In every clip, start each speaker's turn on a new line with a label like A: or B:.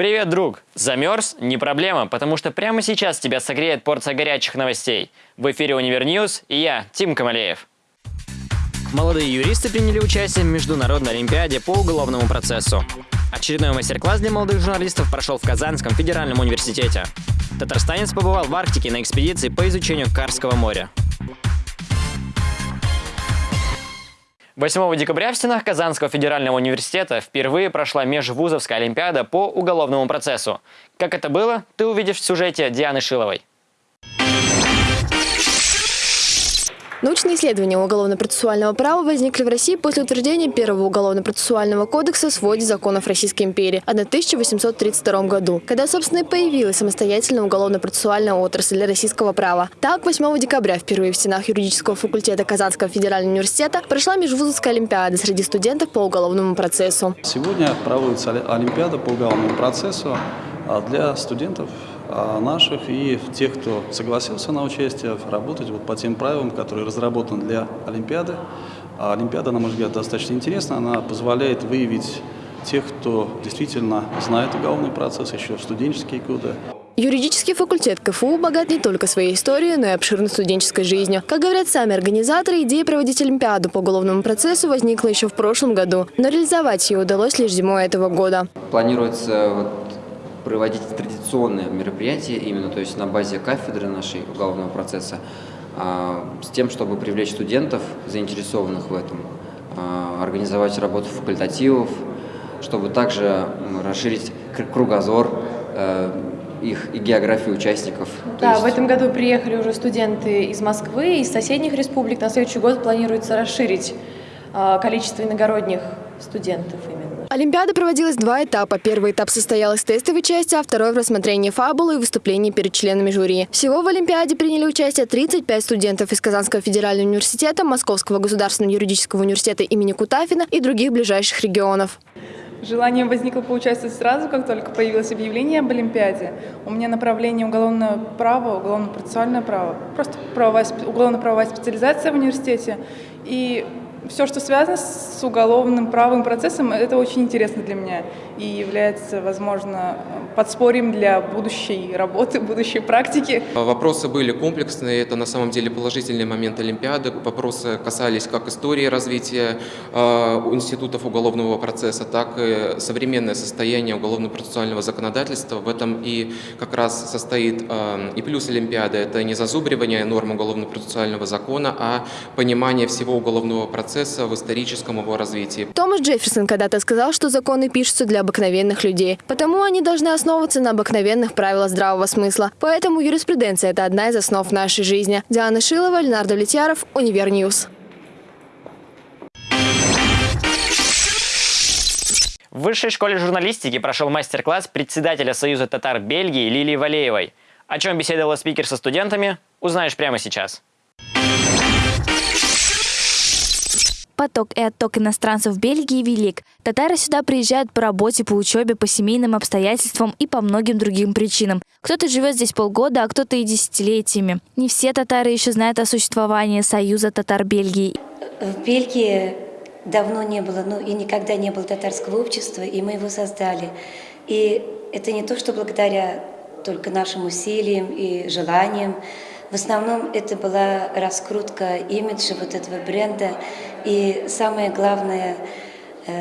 A: Привет, друг! Замерз? Не проблема, потому что прямо сейчас тебя согреет порция горячих новостей. В эфире Универ News и я, Тим Камалеев. Молодые юристы приняли участие в Международной Олимпиаде по уголовному процессу. Очередной мастер-класс для молодых журналистов прошел в Казанском федеральном университете. Татарстанец побывал в Арктике на экспедиции по изучению Карского моря. 8 декабря в стенах Казанского федерального университета впервые прошла межвузовская олимпиада по уголовному процессу. Как это было, ты увидишь в сюжете Дианы Шиловой.
B: Научные исследования уголовно-процессуального права возникли в России после утверждения первого уголовно-процессуального кодекса в своде законов Российской империи в 1832 году, когда, собственно, и появилась самостоятельная уголовно-процессуальная отрасль для российского права. Так, 8 декабря впервые в стенах юридического факультета Казанского федерального университета прошла межвузовская олимпиада среди студентов по уголовному процессу.
C: Сегодня проводится олимпиада по уголовному процессу а, для студентов наших и тех, кто согласился на участие, работать вот по тем правилам, которые разработаны для Олимпиады. А Олимпиада, на мой взгляд, достаточно интересна. Она позволяет выявить тех, кто действительно знает уголовный процесс еще в студенческие годы.
B: Юридический факультет КФУ богат не только своей историей, но и обширной студенческой жизнью. Как говорят сами организаторы, идея проводить Олимпиаду по уголовному процессу возникла еще в прошлом году, но реализовать ее удалось лишь зимой этого года.
D: Планируется вот проводить традиционные мероприятия именно, то есть на базе кафедры нашей уголовного процесса, а, с тем, чтобы привлечь студентов, заинтересованных в этом, а, организовать работу факультативов, чтобы также расширить кругозор э, их и географию участников.
B: Да, есть... в этом году приехали уже студенты из Москвы, из соседних республик. На следующий год планируется расширить а, количество иногородних студентов именно. Олимпиада проводилась два этапа. Первый этап состоял из тестовой части, а второй в рассмотрении фабулы и выступлений перед членами жюри. Всего в Олимпиаде приняли участие 35 студентов из Казанского федерального университета, Московского государственного юридического университета имени Кутафина и других ближайших регионов.
E: Желание возникло поучаствовать сразу, как только появилось объявление об Олимпиаде. У меня направление уголовное право, уголовно-процессуальное право, просто уголовно-правовая специализация в университете. И все, что связано с уголовным правовым процессом, это очень интересно для меня и является, возможно, подспорьем для будущей работы, будущей практики.
F: Вопросы были комплексные, это на самом деле положительный момент Олимпиады. Вопросы касались как истории развития э, институтов уголовного процесса, так и современное состояние уголовно-процессуального законодательства. В этом и как раз состоит э, и плюс Олимпиады. Это не зазубривание норм уголовно-процессуального закона, а понимание всего уголовного процесса в историческом его развитии.
B: Томас Джефферсон когда-то сказал, что законы пишутся для обыкновенных людей, потому они должны основываться на обыкновенных правилах здравого смысла. Поэтому юриспруденция – это одна из основ нашей жизни. Диана Шилова, Ленар Довлетьяров, Univer News.
A: В Высшей школе журналистики прошел мастер-класс председателя Союза татар Бельгии Лилии Валеевой. О чем беседовала спикер со студентами, узнаешь прямо сейчас.
G: Поток и отток иностранцев в Бельгии велик. Татары сюда приезжают по работе, по учебе, по семейным обстоятельствам и по многим другим причинам. Кто-то живет здесь полгода, а кто-то и десятилетиями. Не все татары еще знают о существовании Союза татар Бельгии.
H: В Бельгии давно не было, ну и никогда не было татарского общества, и мы его создали. И это не то, что благодаря только нашим усилиям и желаниям, в основном это была раскрутка имиджа вот этого бренда. И самое главное,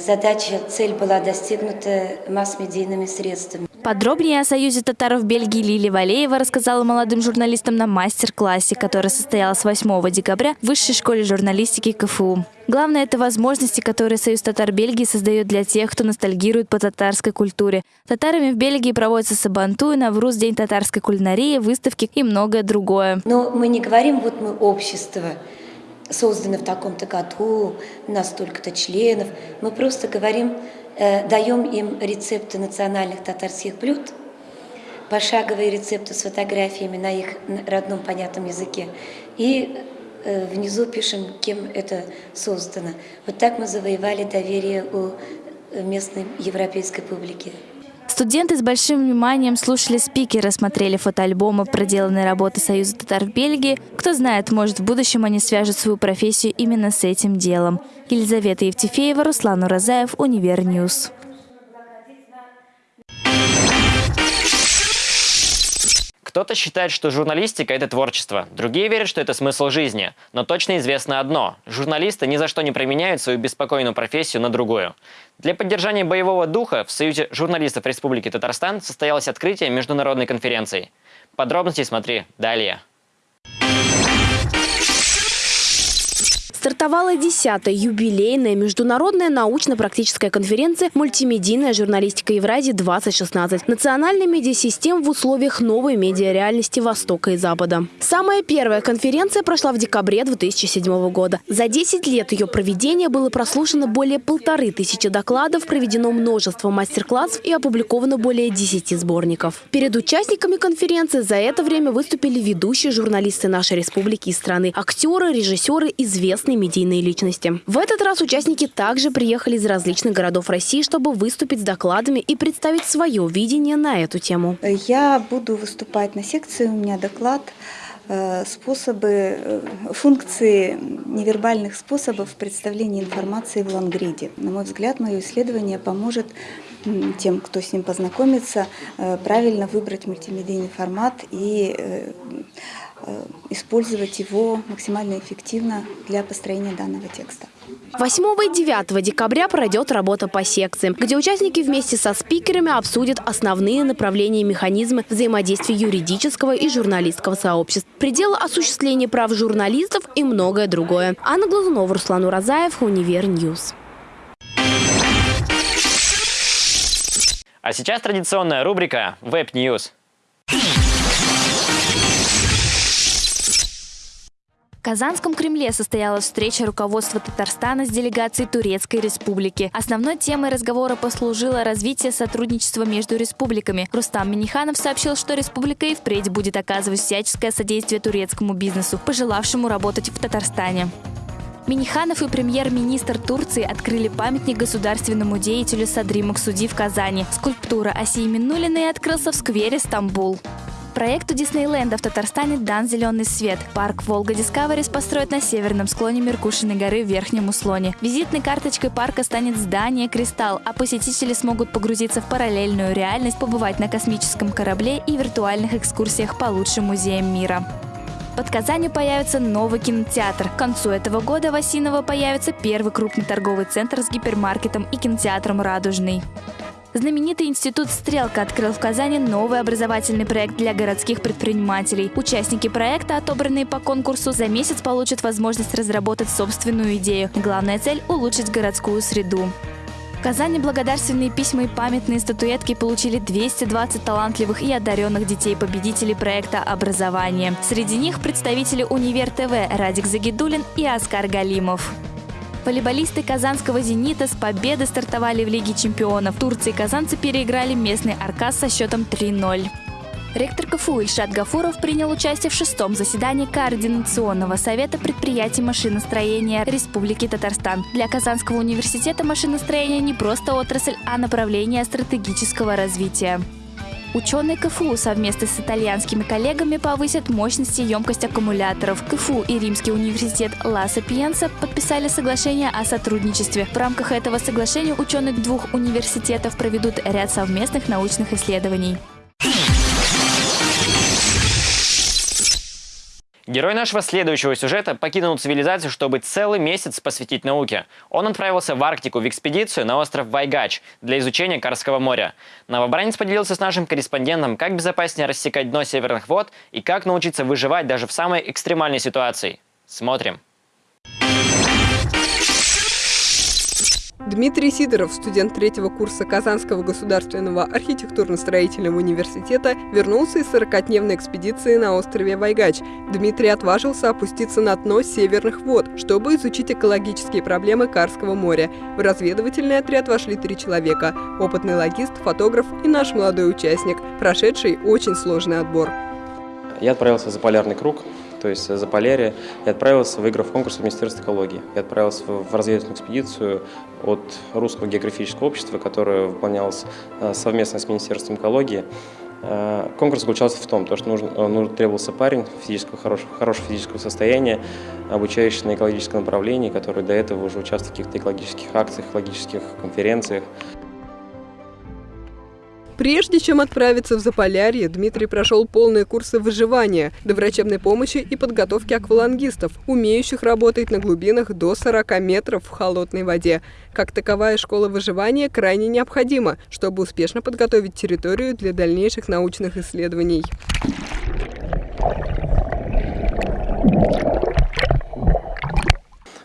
H: задача, цель была достигнута масс-медийными средствами.
G: Подробнее о союзе татаров Бельгии Лили Валеева рассказала молодым журналистам на мастер-классе, который состоялся 8 декабря в Высшей школе журналистики КФУ. Главное – это возможности, которые Союз татар Бельгии создает для тех, кто ностальгирует по татарской культуре. Татарами в Бельгии проводятся Сабантуй, Навруз, День татарской кулинарии, выставки и многое другое.
H: Но мы не говорим, вот мы общество, создано в таком-то году, у нас столько-то членов. Мы просто говорим, э, даем им рецепты национальных татарских блюд, пошаговые рецепты с фотографиями на их родном понятном языке. И Э, внизу пишем, кем это создано. Вот так мы завоевали доверие у местной европейской публики.
G: Студенты с большим вниманием слушали спикера, смотрели фотоальбомы проделанной работы Союза татар в Бельгии. Кто знает, может в будущем они свяжут свою профессию именно с этим делом. Елизавета Евтефеева, Руслан Уразаев, Univer News.
A: Кто-то считает, что журналистика – это творчество, другие верят, что это смысл жизни. Но точно известно одно – журналисты ни за что не променяют свою беспокойную профессию на другую. Для поддержания боевого духа в Союзе журналистов Республики Татарстан состоялось открытие международной конференции. Подробности смотри далее.
I: Стартовала 10-я юбилейная международная научно-практическая конференция «Мультимедийная журналистика Евразии-2016. Национальная медиасистема в условиях новой медиареальности Востока и Запада». Самая первая конференция прошла в декабре 2007 года. За 10 лет ее проведения было прослушано более полторы тысячи докладов, проведено множество мастер-классов и опубликовано более 10 сборников. Перед участниками конференции за это время выступили ведущие журналисты нашей республики и страны, актеры, режиссеры, известные известные медийные личности. В этот раз участники также приехали из различных городов России, чтобы выступить с докладами и представить свое видение на эту тему.
J: Я буду выступать на секции, у меня доклад э, способы, э, функции невербальных способов представления информации в лангриде. На мой взгляд, мое исследование поможет тем, кто с ним познакомится, э, правильно выбрать мультимедийный формат и Э, использовать его максимально эффективно для построения данного текста.
I: 8 и 9 декабря пройдет работа по секциям, где участники вместе со спикерами обсудят основные направления и механизмы взаимодействия юридического и журналистского сообществ, пределы осуществления прав журналистов и многое другое. Анна Глазунова, Руслан Уразаев, Univer News.
A: А сейчас традиционная рубрика «Web News.
G: В Казанском Кремле состоялась встреча руководства Татарстана с делегацией Турецкой Республики. Основной темой разговора послужило развитие сотрудничества между республиками. Рустам Миниханов сообщил, что республика и впредь будет оказывать всяческое содействие турецкому бизнесу, пожелавшему работать в Татарстане. Миниханов и премьер-министр Турции открыли памятник государственному деятелю Садри Максуди в Казани. Скульптура Асии Минулиной открылся в сквере Стамбул. Проекту Диснейленда в Татарстане дан зеленый свет. Парк Волга Дискаверис построят на северном склоне Меркушиной горы в Верхнем Услоне. Визитной карточкой парка станет здание «Кристалл», а посетители смогут погрузиться в параллельную реальность, побывать на космическом корабле и виртуальных экскурсиях по лучшим музеям мира. Под Казанью появится новый кинотеатр. К концу этого года в Осиново появится первый крупный торговый центр с гипермаркетом и кинотеатром «Радужный». Знаменитый институт «Стрелка» открыл в Казани новый образовательный проект для городских предпринимателей. Участники проекта, отобранные по конкурсу, за месяц получат возможность разработать собственную идею. Главная цель – улучшить городскую среду. В Казани благодарственные письма и памятные статуэтки получили 220 талантливых и одаренных детей-победителей проекта «Образование». Среди них представители Универ ТВ Радик Загидулин и Оскар Галимов. Волейболисты казанского «Зенита» с победы стартовали в Лиге чемпионов. Турции казанцы переиграли местный «Аркас» со счетом 3-0. Ректор КФУ Ильшат Гафуров принял участие в шестом заседании Координационного совета предприятий машиностроения Республики Татарстан. Для Казанского университета машиностроение не просто отрасль, а направление стратегического развития. Ученые КФУ совместно с итальянскими коллегами повысят мощность и емкость аккумуляторов. КФУ и Римский университет Ла Сапиенса подписали соглашение о сотрудничестве. В рамках этого соглашения ученые двух университетов проведут ряд совместных научных исследований.
A: Герой нашего следующего сюжета покинул цивилизацию, чтобы целый месяц посвятить науке. Он отправился в Арктику в экспедицию на остров Вайгач для изучения Карского моря. Новобранец поделился с нашим корреспондентом, как безопаснее рассекать дно северных вод и как научиться выживать даже в самой экстремальной ситуации. Смотрим.
K: Дмитрий Сидоров, студент третьего курса Казанского государственного архитектурно-строительного университета, вернулся из 40-дневной экспедиции на острове Вайгач. Дмитрий отважился опуститься на дно северных вод, чтобы изучить экологические проблемы Карского моря. В разведывательный отряд вошли три человека – опытный логист, фотограф и наш молодой участник, прошедший очень сложный отбор.
L: Я отправился за полярный круг, то есть за Полярия, и отправился, выиграв конкурс в Министерство экологии. Я отправился в разведывательную экспедицию от Русского географического общества, которое выполнялось э, совместно с Министерством экологии. Э, конкурс заключался в том, что нужен, э, нужен, требовался парень физического, хорошего, хорошего физического состояния, обучающийся на экологическом направлении, который до этого уже участвовал в каких-то экологических акциях, экологических конференциях.
K: Прежде чем отправиться в Заполярье, Дмитрий прошел полные курсы выживания, доврачебной помощи и подготовки аквалангистов, умеющих работать на глубинах до 40 метров в холодной воде. Как таковая школа выживания крайне необходима, чтобы успешно подготовить территорию для дальнейших научных исследований.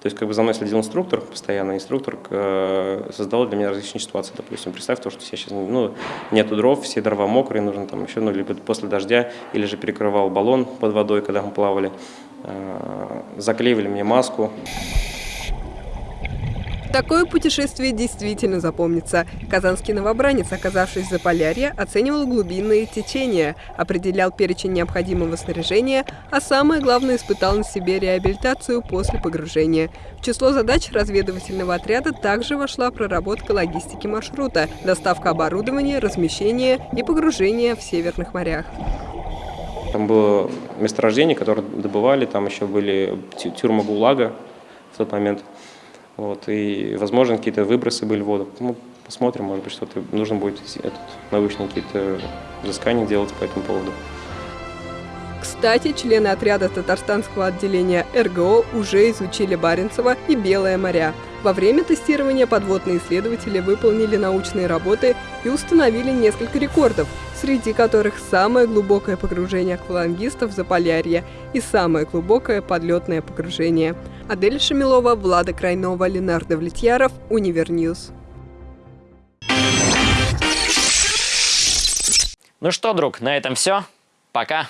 L: То есть как бы за мной следил инструктор, постоянно инструктор э, создал для меня различные ситуации. Допустим, представь то, что я сейчас, ну, нету дров, все дрова мокрые, нужно там еще, ну, либо после дождя, или же перекрывал баллон под водой, когда мы плавали, э, заклеивали мне маску.
K: Такое путешествие действительно запомнится. Казанский новобранец, оказавшись в Заполярье, оценивал глубинные течения, определял перечень необходимого снаряжения, а самое главное испытал на себе реабилитацию после погружения. В число задач разведывательного отряда также вошла проработка логистики маршрута, доставка оборудования, размещение и погружение в северных морях.
L: Там было месторождение, которое добывали, там еще были тюрьмы ГУЛАГа в тот момент – вот, и, возможно, какие-то выбросы были в воду. Ну, посмотрим, может быть, что-то нужно будет этот, научные какие-то взыскания делать по этому поводу.
K: Кстати, члены отряда татарстанского отделения РГО уже изучили Баренцево и Белое моря. Во время тестирования подводные исследователи выполнили научные работы и установили несколько рекордов, среди которых самое глубокое погружение аквалангистов в Заполярье и самое глубокое подледное погружение. Адель Шамилова, Влада Крайнова, Ленар Довлетьяров, Univer News.
A: Ну что, друг, на этом все. Пока.